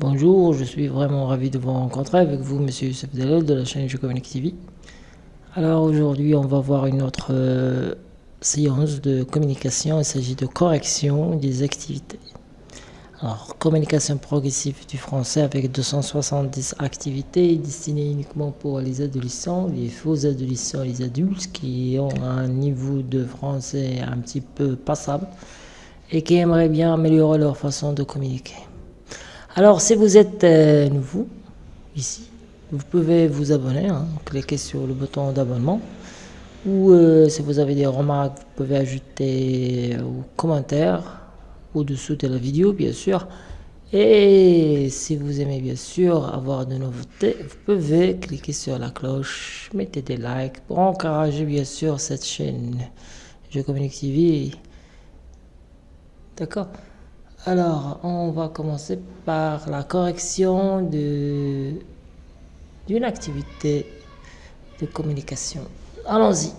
Bonjour, je suis vraiment ravi de vous rencontrer avec vous, monsieur Youssef Delel de la chaîne Je Communique TV. Alors aujourd'hui, on va voir une autre euh, séance de communication. Il s'agit de correction des activités. Alors, communication progressive du français avec 270 activités destinées uniquement pour les adolescents, les faux adolescents, les adultes qui ont un niveau de français un petit peu passable et qui aimeraient bien améliorer leur façon de communiquer. Alors, si vous êtes euh, nouveau ici, vous pouvez vous abonner, hein, cliquez sur le bouton d'abonnement. Ou euh, si vous avez des remarques, vous pouvez ajouter euh, aux commentaires au-dessous de la vidéo, bien sûr. Et si vous aimez bien sûr avoir de nouveautés, vous pouvez cliquer sur la cloche, mettez des likes pour encourager bien sûr cette chaîne Je Communique TV. D'accord? Alors, on va commencer par la correction d'une activité de communication. Allons-y.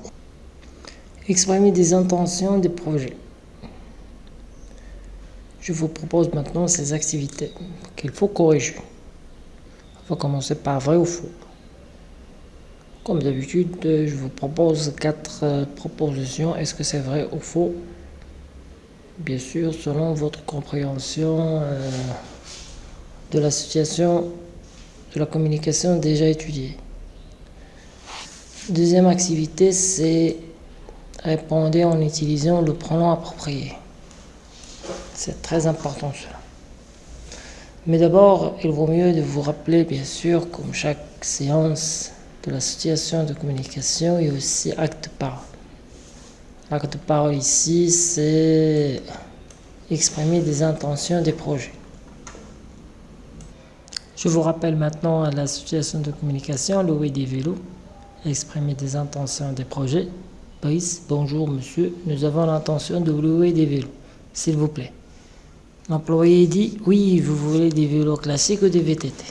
Exprimer des intentions des projets. Je vous propose maintenant ces activités qu'il faut corriger. On va commencer par vrai ou faux. Comme d'habitude, je vous propose quatre euh, propositions. Est-ce que c'est vrai ou faux? Bien sûr selon votre compréhension euh, de la situation de la communication déjà étudiée. Deuxième activité, c'est répondre en utilisant le pronom approprié. C'est très important cela. Mais d'abord, il vaut mieux de vous rappeler, bien sûr, comme chaque séance de la situation de communication et aussi acte par L'acte de parole ici, c'est exprimer des intentions des projets. Je vous rappelle maintenant la situation de communication, louer des vélos, exprimer des intentions des projets. Brice, bonjour monsieur, nous avons l'intention de louer des vélos, s'il vous plaît. L'employé dit, oui, vous voulez des vélos classiques ou des VTT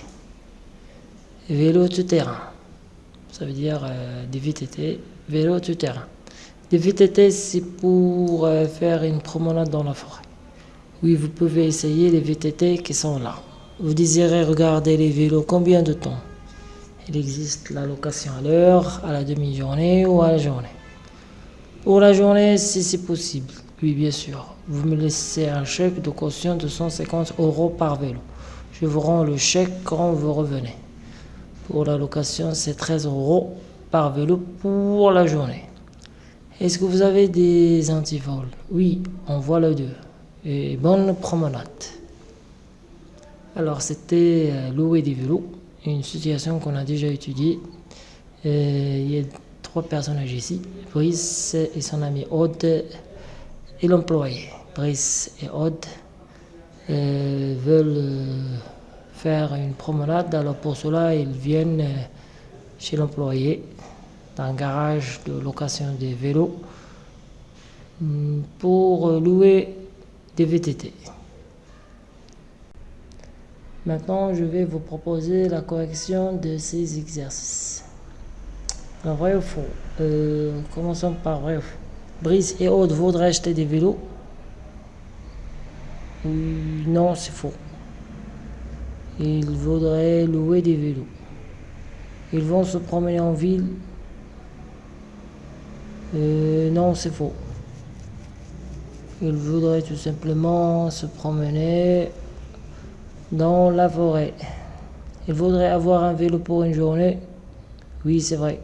Vélos tout-terrain. Ça veut dire euh, des VTT, vélos tout-terrain. Les VTT, c'est pour euh, faire une promenade dans la forêt. Oui, vous pouvez essayer les VTT qui sont là. Vous désirez regarder les vélos combien de temps? Il existe la location à l'heure, à la demi-journée ou à la journée. Pour la journée, si c'est possible. Oui, bien sûr. Vous me laissez un chèque de caution de 150 euros par vélo. Je vous rends le chèque quand vous revenez. Pour la location, c'est 13 euros par vélo pour la journée. Est-ce que vous avez des antivols? Oui, on voit le deux. Bonne promenade. Alors, c'était euh, louer des vélos, une situation qu'on a déjà étudiée. Euh, il y a trois personnages ici, Brice et son ami Aude et l'employé. Brice et Aude euh, veulent faire une promenade, alors pour cela, ils viennent chez l'employé garage de location des vélos hmm, pour louer des VTT. Maintenant, je vais vous proposer la correction de ces exercices. Un vrai ou faux? Euh, Commençons par vrai ou faux. Brice et Aude voudraient acheter des vélos? Non, c'est faux. Ils voudraient louer des vélos. Ils vont se promener en ville euh, non, c'est faux. Il voudrait tout simplement se promener dans la forêt. Il voudrait avoir un vélo pour une journée. Oui, c'est vrai.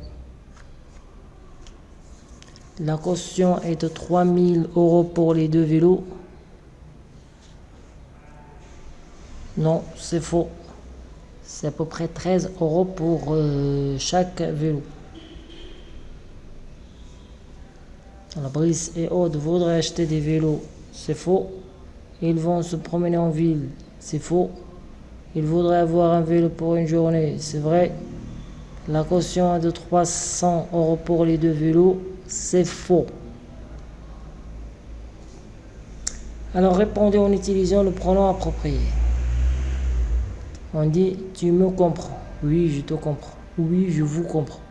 La caution est de 3000 euros pour les deux vélos. Non, c'est faux. C'est à peu près 13 euros pour euh, chaque vélo. La Brice et Aude voudraient acheter des vélos. C'est faux. Ils vont se promener en ville. C'est faux. Ils voudraient avoir un vélo pour une journée. C'est vrai. La caution est de 300 euros pour les deux vélos. C'est faux. Alors répondez en utilisant le pronom approprié. On dit tu me comprends. Oui, je te comprends. Oui, je vous comprends.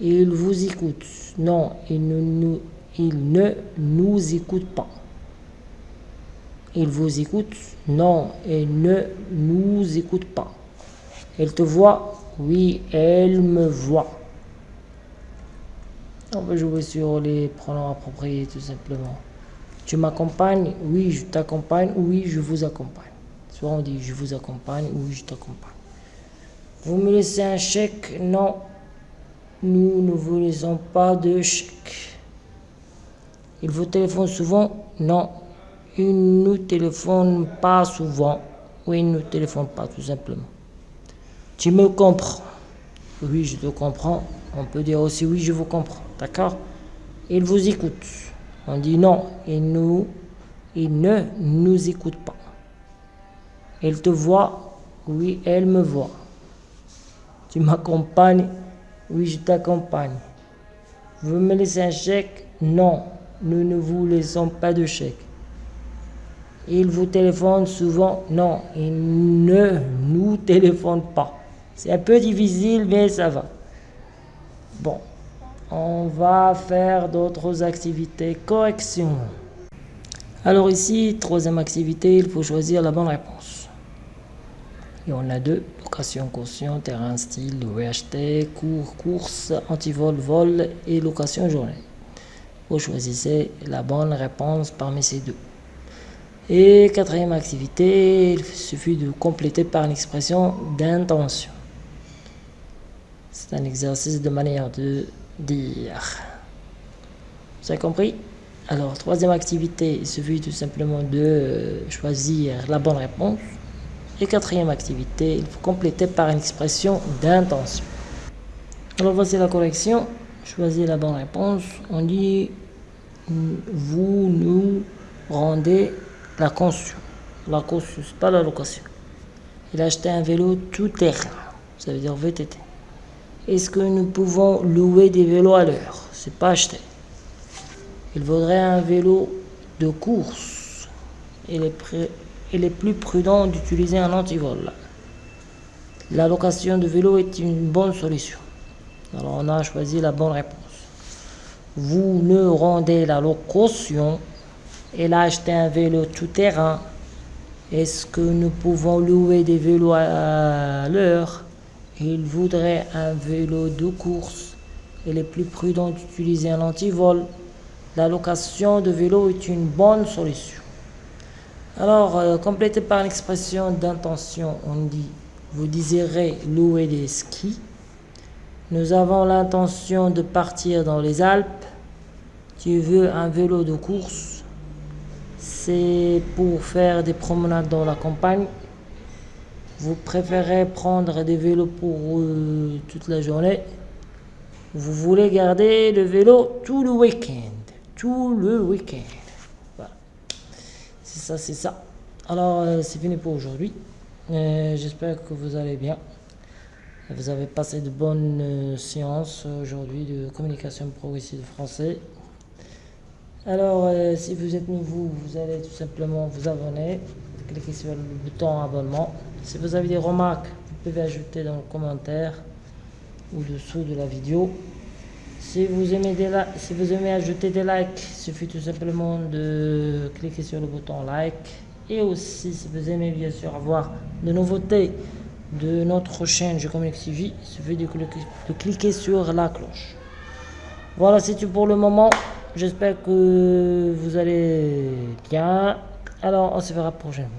Il vous écoute. Non, il ne nous, écoute pas. il vous écoute Non, il ne nous écoute pas. Elle te voit? Oui, elle me voit. On va jouer sur les pronoms appropriés tout simplement. Tu m'accompagnes? Oui, je t'accompagne. Oui, je vous accompagne. Soit on dit je vous accompagne, oui, je t'accompagne. Vous me laissez un chèque? Non, nous ne vous laissons pas de chèque. Il vous téléphone souvent? Non, il ne nous téléphone pas souvent. Oui, il ne nous téléphone pas tout simplement. Tu me comprends? Oui, je te comprends. On peut dire aussi oui, je vous comprends. D'accord? Il vous écoute. On dit non, il, nous, il ne nous écoute pas. Elle te voit Oui, elle me voit. Tu m'accompagnes? Oui, je t'accompagne. Vous me laissez un chèque? Non, nous ne vous laissons pas de chèque. Il vous téléphone souvent? Non, il ne nous téléphone pas. C'est un peu difficile, mais ça va. Bon, on va faire d'autres activités. Correction. Alors ici, troisième activité, il faut choisir la bonne réponse. Et on a deux, location caution, terrain style, VHT, cours, course, antivol, vol et location journée. Vous choisissez la bonne réponse parmi ces deux. Et quatrième activité, il suffit de compléter par une expression d'intention. C'est un exercice de manière de dire. Vous avez compris? Alors, troisième activité, il suffit tout simplement de choisir la bonne réponse. Et quatrième activité, il faut compléter par une expression d'intention. Alors voici la correction. Choisir la bonne réponse. On dit vous nous rendez la caution. La caution, pas la location. Il a acheté un vélo tout terrain. Ça veut dire VTT. Est-ce que nous pouvons louer des vélos à l'heure? C'est pas acheté. Il vaudrait un vélo de course. Il est, il est plus prudent d'utiliser un antivol. La location de vélo est une bonne solution. Alors on a choisi la bonne réponse. Vous ne rendez la location. Il a acheté un vélo tout terrain. Est-ce que nous pouvons louer des vélos à l'heure? Il voudrait un vélo de course. Il est plus prudent d'utiliser un antivol. La location de vélo est une bonne solution. Alors, euh, complété par l'expression d'intention, on dit vous désirez louer des skis. Nous avons l'intention de partir dans les Alpes. Tu veux un vélo de course? C'est pour faire des promenades dans la campagne. Vous préférez prendre des vélos pour euh, toute la journée? Vous voulez garder le vélo tout le week-end. Tout le week-end. Ça, c'est ça. Alors, euh, c'est fini pour aujourd'hui. Euh, j'espère que vous allez bien. Vous avez passé de bonnes séances aujourd'hui de communication progressive français. Alors, si vous êtes nouveau, vous allez tout simplement vous abonner. Cliquez sur le bouton abonnement. Si vous avez des remarques, vous pouvez ajouter dans le commentaire ou dessous de la vidéo. Si vous aimez, si vous aimez ajouter des likes, il suffit tout simplement de cliquer sur le bouton like. Et aussi, si vous aimez bien sûr avoir de nouveautés de notre chaîne Je Communique TV, il suffit de cliquer, sur la cloche. Voilà, c'est tout pour le moment. J'espère que vous allez bien. Alors, on se verra prochainement.